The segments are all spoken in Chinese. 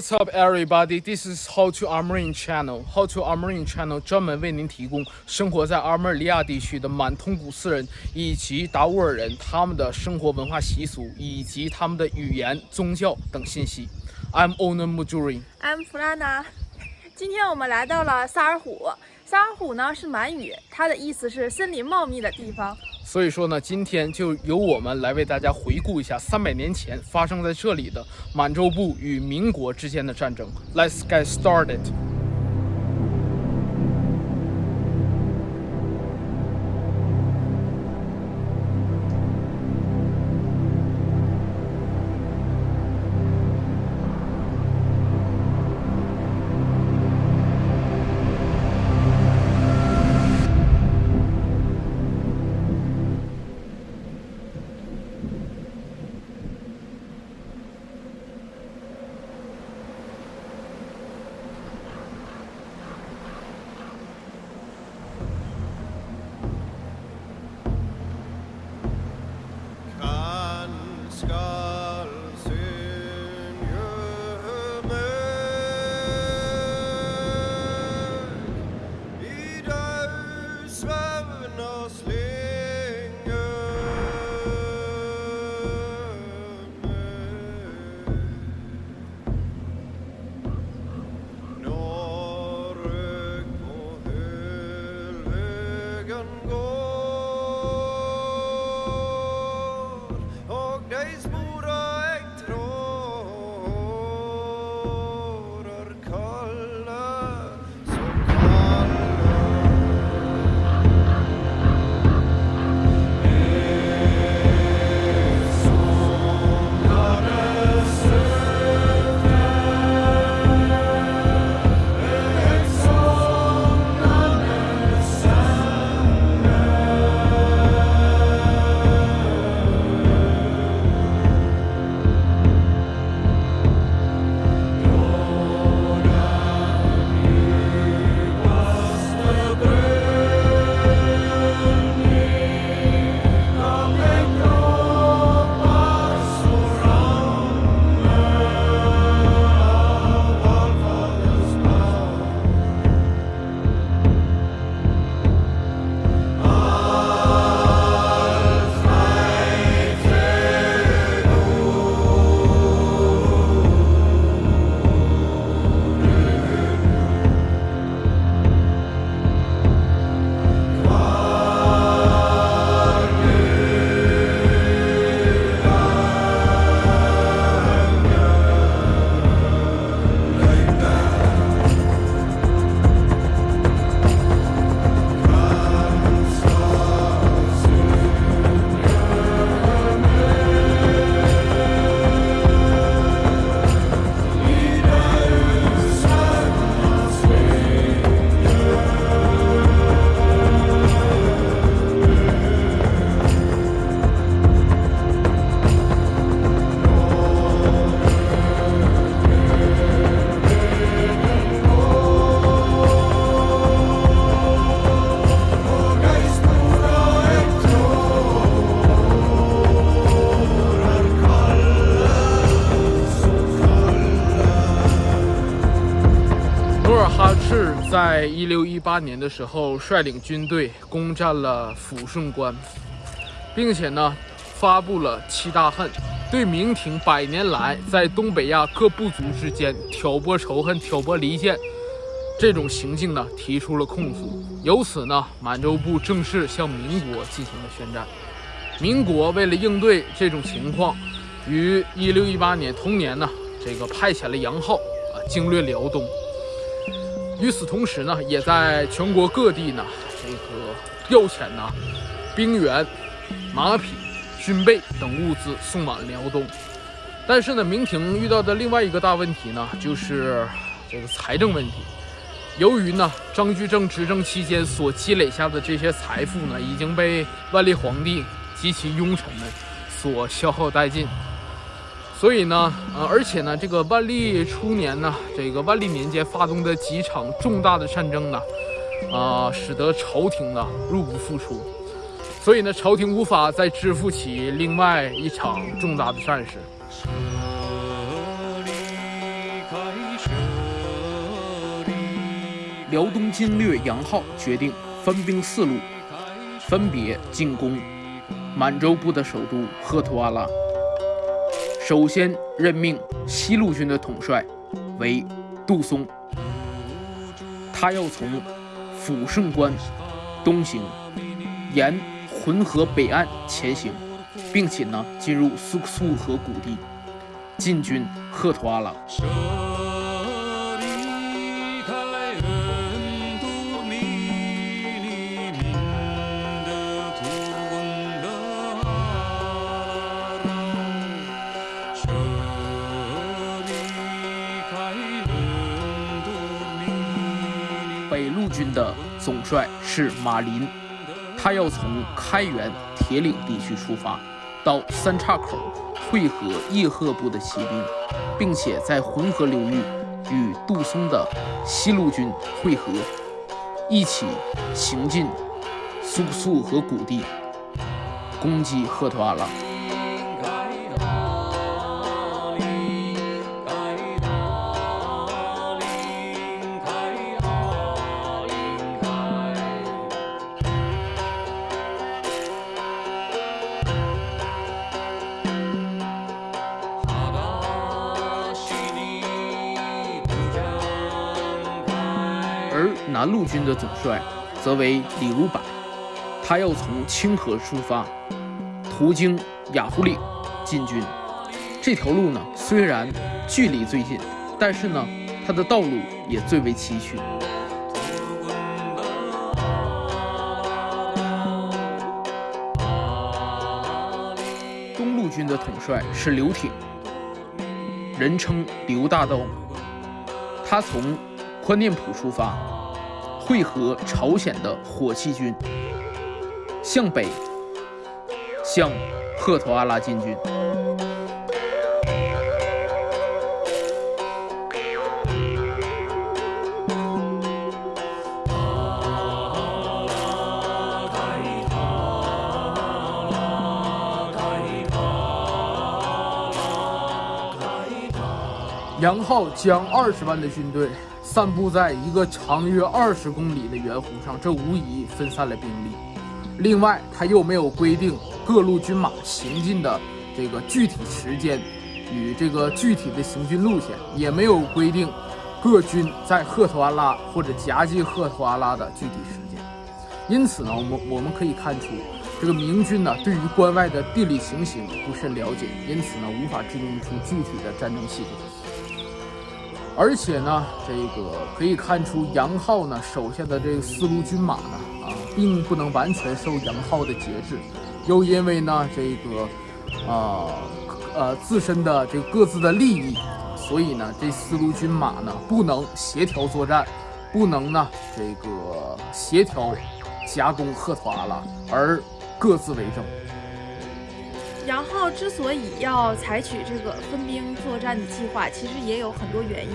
What's up, everybody? This is How to Armoring Channel. How to Armoring Channel 专门为您提供生活在阿尔利亚地区的满通古斯人以及达斡尔人他们的生活文化习俗以及他们的语言、宗教等信息。I'm Ona Mujuri. I'm Flana。今天我们来到了萨尔虎。萨尔虎呢是满语，它的意思是森林茂密的地方。所以说呢，今天就由我们来为大家回顾一下三百年前发生在这里的满洲部与民国之间的战争。Let's get started. 一六一八年的时候，率领军队攻占了抚顺关，并且呢，发布了七大恨，对明廷百年来在东北亚各部族之间挑拨仇恨、挑拨离间这种行径呢，提出了控诉。由此呢，满洲部正式向民国进行了宣战。民国为了应对这种情况，于一六一八年同年呢，这个派遣了杨浩啊，经略辽东。与此同时呢，也在全国各地呢，这个调遣呢兵员、马匹、军备等物资送往辽东。但是呢，明廷遇到的另外一个大问题呢，就是这个财政问题。由于呢，张居正执政期间所积累下的这些财富呢，已经被万历皇帝及其庸臣们所消耗殆尽。所以呢，呃，而且呢，这个万历初年呢，这个万历年间发动的几场重大的战争呢，啊、呃，使得朝廷呢入不敷出，所以呢，朝廷无法再支付起另外一场重大的战事。辽东侵略杨浩决定分兵四路，分别进攻满洲部的首都赫图阿拉。首先任命西路军的统帅为杜松，他要从抚顺关东行，沿浑河北岸前行，并且呢进入苏苏河谷地，进军赫图阿拉。总帅是马林，他要从开原铁岭地区出发，到三岔口会合叶赫部的骑兵，并且在浑河流域与杜松的西路军会合，一起行进苏苏和谷地，攻击赫图阿拉。南路军的总帅则为李如柏，他要从清河出发，途经雅虎岭进军。这条路呢，虽然距离最近，但是呢，它的道路也最为崎岖。东路军的统帅是刘挺，人称刘大刀，他从。宽甸浦出发，会合朝鲜的火器军，向北向赫图阿拉进军。杨浩将二十万的军队。散布在一个长约二十公里的圆弧上，这无疑分散了兵力。另外，他又没有规定各路军马行进的这个具体时间与这个具体的行军路线，也没有规定各军在赫图阿拉或者夹击赫图阿拉的具体时间。因此呢，我们我们可以看出，这个明军呢对于关外的地理情形不甚了解，因此呢无法制定出具体的战争系统。而且呢，这个可以看出杨浩呢手下的这四路军马呢，啊，并不能完全受杨浩的节制，又因为呢这个，啊，呃自身的这各自的利益，所以呢这四路军马呢不能协调作战，不能呢这个协调夹攻赫图阿拉，而各自为政。杨浩之所以要采取这个分兵作战的计划，其实也有很多原因。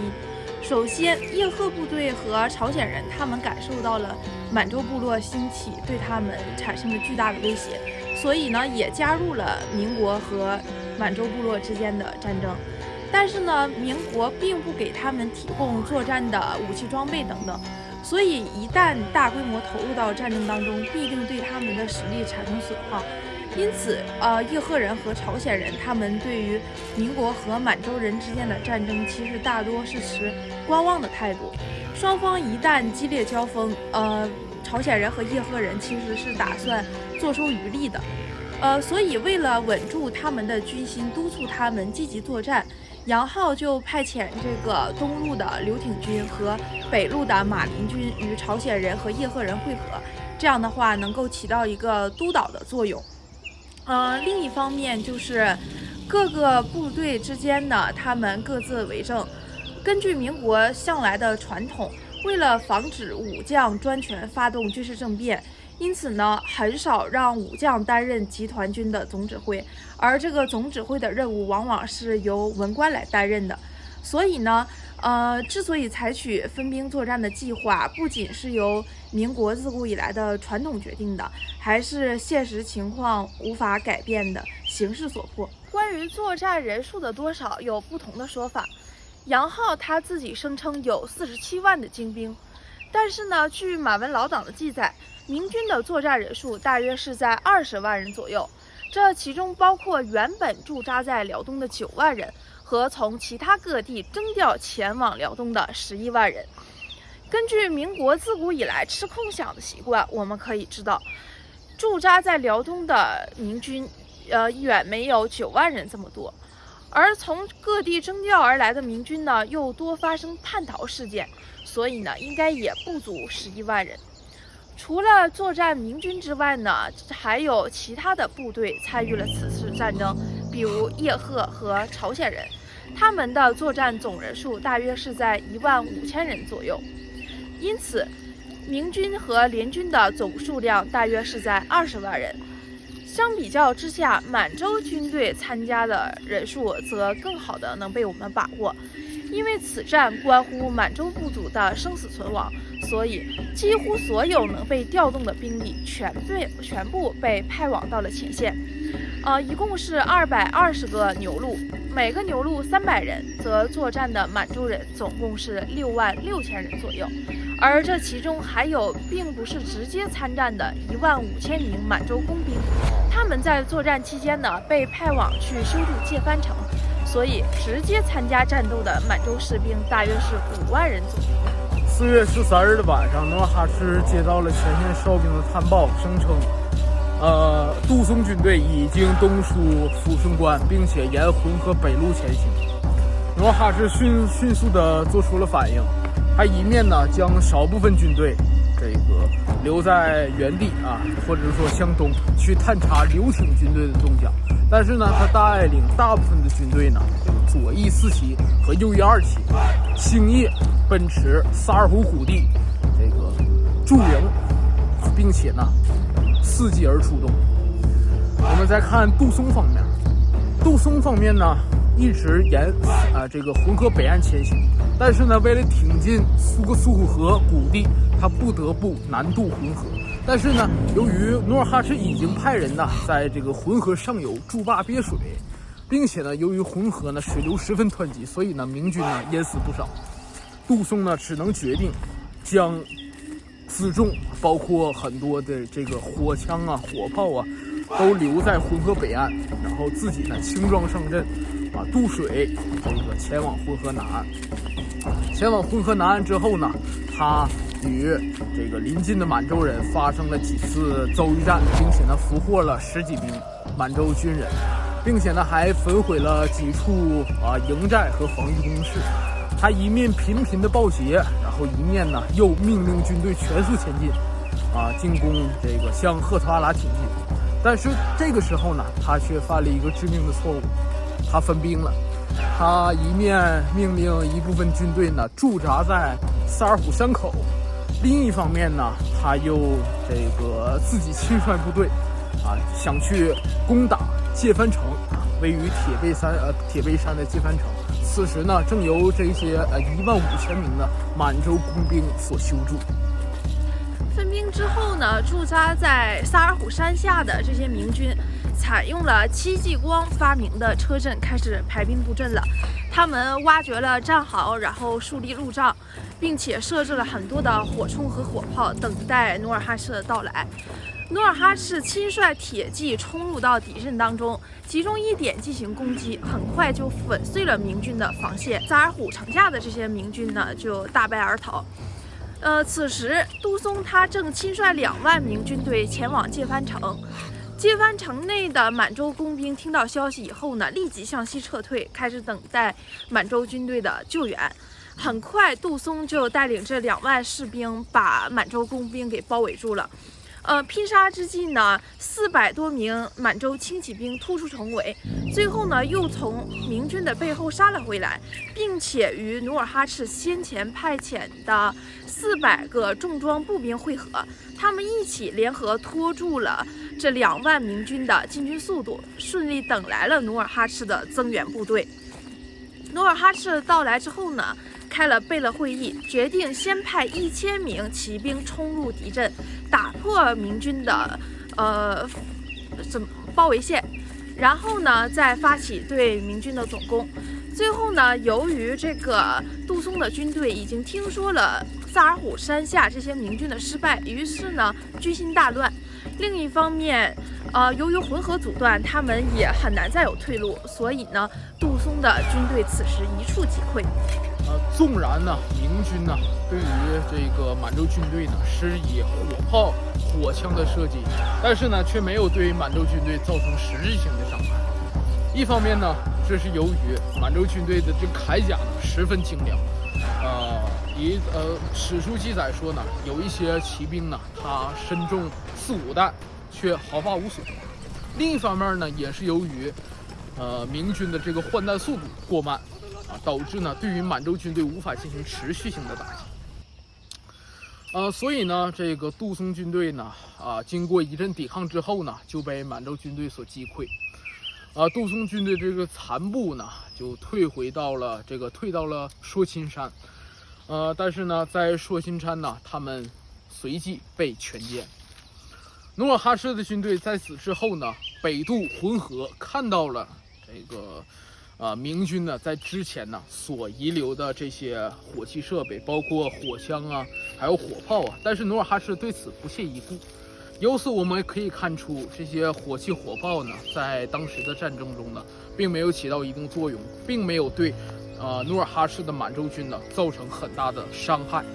首先，叶赫部队和朝鲜人他们感受到了满洲部落兴起对他们产生的巨大的威胁，所以呢，也加入了民国和满洲部落之间的战争。但是呢，民国并不给他们提供作战的武器装备等等，所以一旦大规模投入到战争当中，必定对他们的实力产生损耗。因此，呃，叶赫人和朝鲜人，他们对于民国和满洲人之间的战争，其实大多是持观望的态度。双方一旦激烈交锋，呃，朝鲜人和叶赫人其实是打算坐收渔利的。呃，所以为了稳住他们的军心，督促他们积极作战，杨浩就派遣这个东路的刘挺军和北路的马林军与朝鲜人和叶赫人会合，这样的话能够起到一个督导的作用。呃，另一方面就是各个部队之间呢，他们各自为政。根据民国向来的传统，为了防止武将专权发动军事政变，因此呢，很少让武将担任集团军的总指挥，而这个总指挥的任务往往是由文官来担任的。所以呢。呃，之所以采取分兵作战的计划，不仅是由民国自古以来的传统决定的，还是现实情况无法改变的形势所迫。关于作战人数的多少，有不同的说法。杨浩他自己声称有四十七万的精兵，但是呢，据马文老党的记载，明军的作战人数大约是在二十万人左右，这其中包括原本驻扎在辽东的九万人和从其他各地征调前往辽东的十一万人。根据民国自古以来吃空饷的习惯，我们可以知道，驻扎在辽东的明军，呃，远没有九万人这么多。而从各地征调而来的明军呢，又多发生叛逃事件，所以呢，应该也不足十一万人。除了作战明军之外呢，还有其他的部队参与了此次战争，比如叶赫和朝鲜人，他们的作战总人数大约是在一万五千人左右。因此，明军和联军的总数量大约是在二十万人。相比较之下，满洲军队参加的人数则更好的能被我们把握，因为此战关乎满洲部族的生死存亡，所以几乎所有能被调动的兵力全被全部被派往到了前线。呃，一共是二百二十个牛录，每个牛录三百人，则作战的满洲人总共是六万六千人左右。而这其中还有并不是直接参战的一万五千名满洲工兵，他们在作战期间呢被派往去修筑界藩城，所以直接参加战斗的满洲士兵大约是五万人左右。四月十三日的晚上，努尔哈赤接到了前线哨兵的探报，声称，呃，杜松军队已经东出抚顺关，并且沿浑河北路前行。努尔哈赤迅迅速地做出了反应。他一面呢将少部分军队这个留在原地啊，或者说向东去探查刘挺军队的动向，但是呢，他带领大部分的军队呢，左翼四旗和右翼二旗，星夜奔驰萨尔虎谷地这个驻营，并且呢，伺机而出动。我们再看杜松方面，杜松方面呢。一直沿啊这个浑河北岸前行，但是呢，为了挺进苏格苏河谷地，他不得不南渡浑河。但是呢，由于努尔哈赤已经派人呢在这个浑河上游筑坝憋水，并且呢，由于浑河呢水流十分湍急，所以呢明军呢淹死不少。杜松呢只能决定将辎重，包括很多的这个火枪啊、火炮啊，都留在浑河北岸，然后自己呢轻装上阵。啊，渡水，这个前往浑河南岸。前往浑河南岸之后呢，他与这个临近的满洲人发生了几次遭遇战，并且呢，俘获了十几名满洲军人，并且呢，还焚毁了几处啊营寨和防御工事。他一面频频的报捷，然后一面呢，又命令军队全速前进，啊，进攻这个向赫图阿拉挺进。但是这个时候呢，他却犯了一个致命的错误。他分兵了，他一面命令一部分军队呢驻扎在萨尔浒山口，另一方面呢，他又这个自己亲率部队，啊，想去攻打界藩城，啊，位于铁背山呃铁背山的界藩城。此时呢，正由这些呃一万五千名的满洲工兵所修筑。分兵之后呢，驻扎在萨尔浒山下的这些明军。采用了戚继光发明的车阵，开始排兵布阵了。他们挖掘了战壕，然后树立路障，并且设置了很多的火铳和火炮，等待努尔哈赤的到来。努尔哈赤亲率铁骑冲入到敌阵当中，集中一点进行攻击，很快就粉碎了明军的防线。萨尔浒城下的这些明军呢，就大败而逃。呃，此时杜松他正亲率两万名军队前往界藩城。界藩城内的满洲工兵听到消息以后呢，立即向西撤退，开始等待满洲军队的救援。很快，杜松就带领这两万士兵把满洲工兵给包围住了。呃，拼杀之际呢，四百多名满洲轻骑兵突出重围，最后呢，又从明军的背后杀了回来，并且与努尔哈赤先前派遣的四百个重装步兵会合，他们一起联合拖住了这两万明军的进军速度，顺利等来了努尔哈赤的增援部队。努尔哈赤到来之后呢？开了贝勒会议，决定先派一千名骑兵冲入敌阵，打破明军的呃怎包围线，然后呢再发起对明军的总攻。最后呢，由于这个杜松的军队已经听说了萨尔虎山下这些明军的失败，于是呢军心大乱。另一方面，呃，由于浑河阻断，他们也很难再有退路，所以呢，杜松的军队此时一触即溃。呃，纵然呢，明军呢对于这个满洲军队呢施以火炮、火枪的射击，但是呢却没有对满洲军队造成实质性的伤害。一方面呢，这是由于满洲军队的这铠甲呢十分精良，呃，以呃史书记载说呢，有一些骑兵呢，他身中四五弹，却毫发无损。另一方面呢，也是由于呃明军的这个换弹速度过慢。啊，导致呢，对于满洲军队无法进行持续性的打击。呃，所以呢，这个杜松军队呢，啊，经过一阵抵抗之后呢，就被满洲军队所击溃。啊，杜松军队这个残部呢，就退回到了这个退到了说钦山。呃，但是呢，在说钦山呢，他们随即被全歼。努尔哈赤的军队在此之后呢，北渡浑河，看到了这个。啊，明军呢，在之前呢所遗留的这些火器设备，包括火枪啊，还有火炮啊，但是努尔哈赤对此不屑一顾。由此我们可以看出，这些火器火炮呢，在当时的战争中呢，并没有起到一定作用，并没有对，呃，努尔哈赤的满洲军呢造成很大的伤害。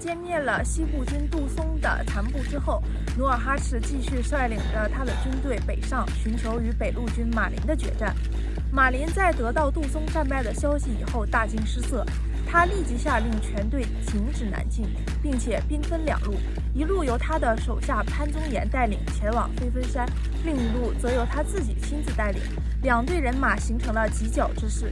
歼灭了西部军杜松的残部之后，努尔哈赤继续率领着他的军队北上，寻求与北路军马林的决战。马林在得到杜松战败的消息以后，大惊失色，他立即下令全队停止南进，并且兵分两路，一路由他的手下潘宗岩带领前往飞分山，另一路则由他自己亲自带领，两队人马形成了犄角之势。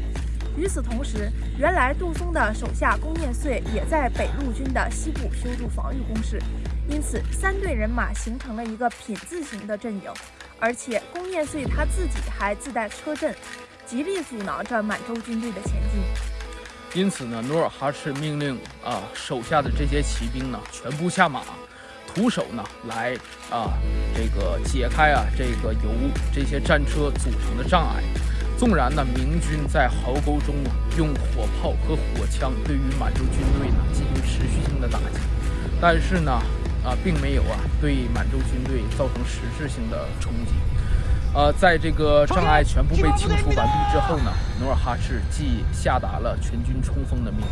与此同时，原来杜松的手下龚念穗也在北路军的西部修筑防御工事，因此三队人马形成了一个品字形的阵营。而且龚念穗他自己还自带车阵，极力阻挠着满洲军队的前进。因此呢，努尔哈赤命令啊手下的这些骑兵呢全部下马，徒手呢来啊这个解开啊这个由这些战车组成的障碍。纵然呢，明军在壕沟中啊用火炮和火枪对于满洲军队呢进行持续性的打击，但是呢，啊，并没有啊对满洲军队造成实质性的冲击。呃，在这个障碍全部被清除完毕之后呢，努尔哈赤即下达了全军冲锋的命令。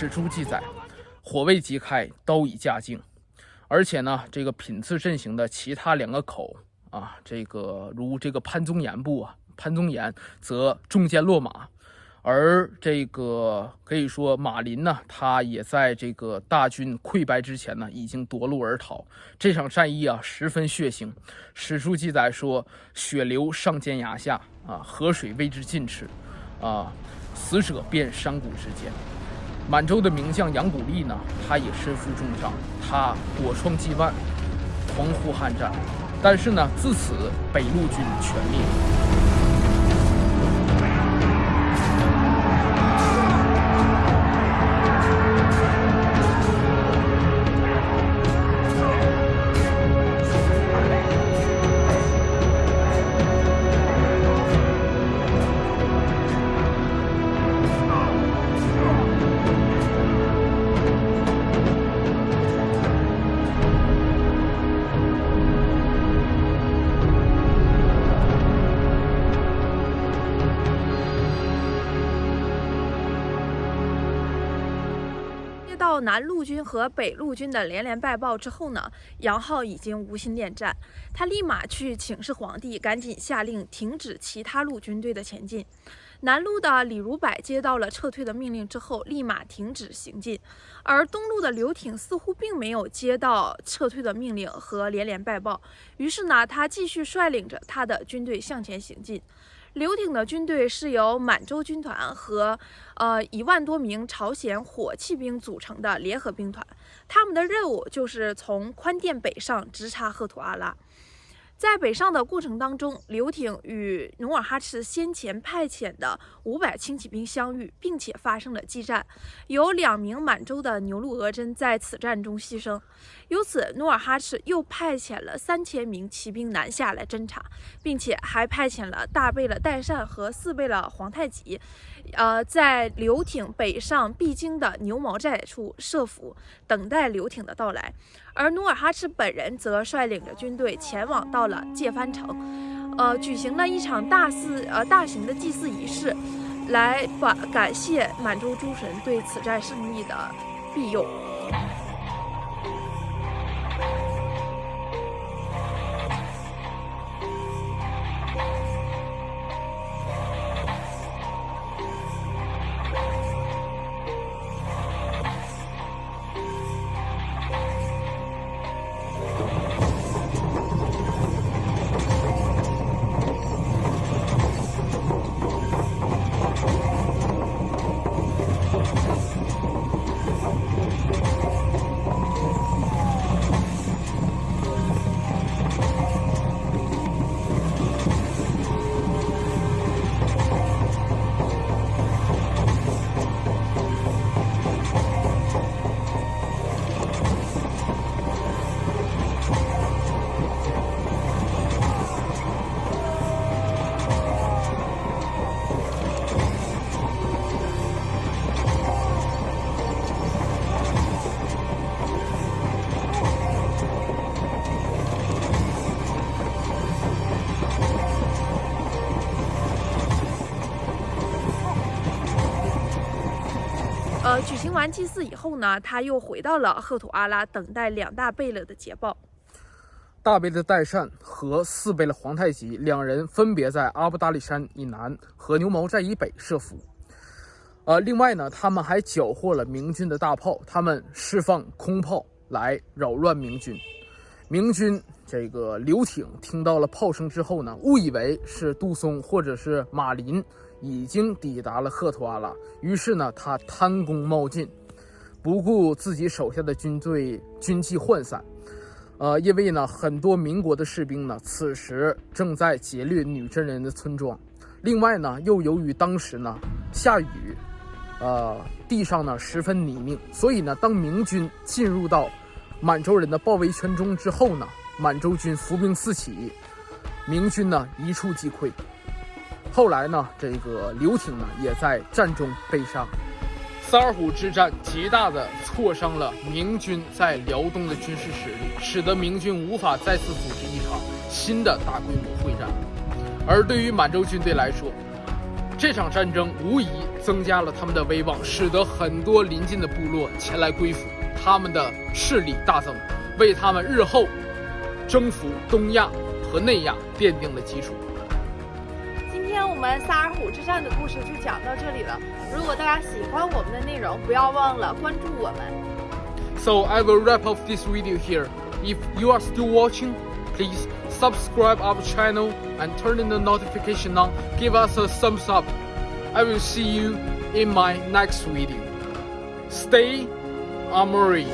史书记载，火未即开，刀已架净。而且呢，这个品次阵型的其他两个口啊，这个如这个潘宗岩部啊，潘宗岩则中箭落马。而这个可以说马林呢，他也在这个大军溃败之前呢，已经夺路而逃。这场战役啊，十分血腥。史书记载说，血流上尖崖下啊，河水为之尽赤。啊，死者遍山谷之间。满洲的名将杨古立呢，他也身负重伤，他火创纪万，狂呼酣战。但是呢，自此北路军全灭。南路军和北路军的连连败报之后呢，杨浩已经无心恋战，他立马去请示皇帝，赶紧下令停止其他路军队的前进。南路的李如柏接到了撤退的命令之后，立马停止行进，而东路的刘挺似乎并没有接到撤退的命令和连连败报，于是呢，他继续率领着他的军队向前行进。刘挺的军队是由满洲军团和呃一万多名朝鲜火器兵组成的联合兵团，他们的任务就是从宽甸北上，直插赫图阿拉。在北上的过程当中，刘挺与努尔哈赤先前派遣的五百轻骑兵相遇，并且发生了激战，有两名满洲的牛鹿额真在此战中牺牲。由此，努尔哈赤又派遣了三千名骑兵南下来侦察，并且还派遣了大贝勒代善和四贝勒皇太极。呃，在刘挺北上必经的牛毛寨处设伏，等待刘挺的到来。而努尔哈赤本人则率领着军队前往到了界藩城，呃，举行了一场大祀呃大型的祭祀仪式，来把感谢满洲诸神对此战胜利的庇佑。举行完祭祀以后呢，他又回到了赫图阿拉，等待两大贝勒的捷报。大贝勒代善和四贝勒皇太极两人分别在阿布达里山以南和牛毛寨以北设伏。呃，另外呢，他们还缴获了明军的大炮，他们释放空炮来扰乱明军。明军这个刘挺听到了炮声之后呢，误以为是杜松或者是马林。已经抵达了赫图阿拉，于是呢，他贪功冒进，不顾自己手下的军队军纪涣散。呃，因为呢，很多民国的士兵呢，此时正在劫掠女真人的村庄。另外呢，又由于当时呢下雨，呃，地上呢十分泥泞，所以呢，当明军进入到满洲人的包围圈中之后呢，满洲军伏兵四起，明军呢一触即溃。后来呢，这个刘挺呢也在战中被杀。萨尔浒之战极大的挫伤了明军在辽东的军事实力，使得明军无法再次组织一场新的大规模会战。而对于满洲军队来说，这场战争无疑增加了他们的威望，使得很多邻近的部落前来归附，他们的势力大增，为他们日后征服东亚和内亚奠定了基础。我们萨尔浒之战的故事就讲到这里了。如果大家喜欢我们的内容，不要忘了关注我们。So I will wrap up this video here. If you are still watching, please subscribe our channel and turn in the notification on. Give us a thumbs up. I will see you in my next video. Stay armory.